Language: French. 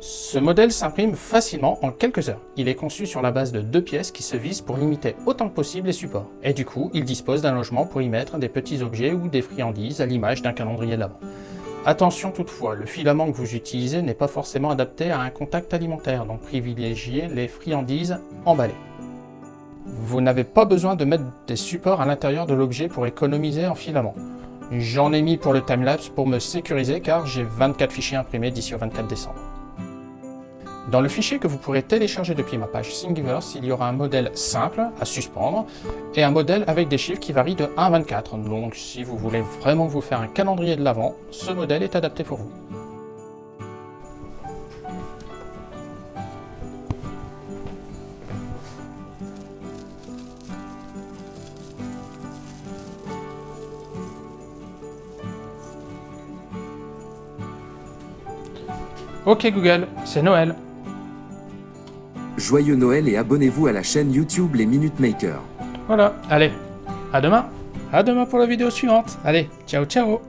Ce modèle s'imprime facilement en quelques heures. Il est conçu sur la base de deux pièces qui se visent pour limiter autant que possible les supports. Et du coup, il dispose d'un logement pour y mettre des petits objets ou des friandises à l'image d'un calendrier de. Attention toutefois, le filament que vous utilisez n'est pas forcément adapté à un contact alimentaire, donc privilégiez les friandises emballées. Vous n'avez pas besoin de mettre des supports à l'intérieur de l'objet pour économiser en filament. J'en ai mis pour le timelapse pour me sécuriser car j'ai 24 fichiers imprimés d'ici au 24 décembre. Dans le fichier que vous pourrez télécharger depuis ma page Thingiverse, il y aura un modèle simple à suspendre et un modèle avec des chiffres qui varient de 1 à 24. Donc si vous voulez vraiment vous faire un calendrier de l'avant, ce modèle est adapté pour vous. Ok Google, c'est Noël. Joyeux Noël et abonnez-vous à la chaîne YouTube Les Minute Makers. Voilà, allez, à demain. À demain pour la vidéo suivante. Allez, ciao ciao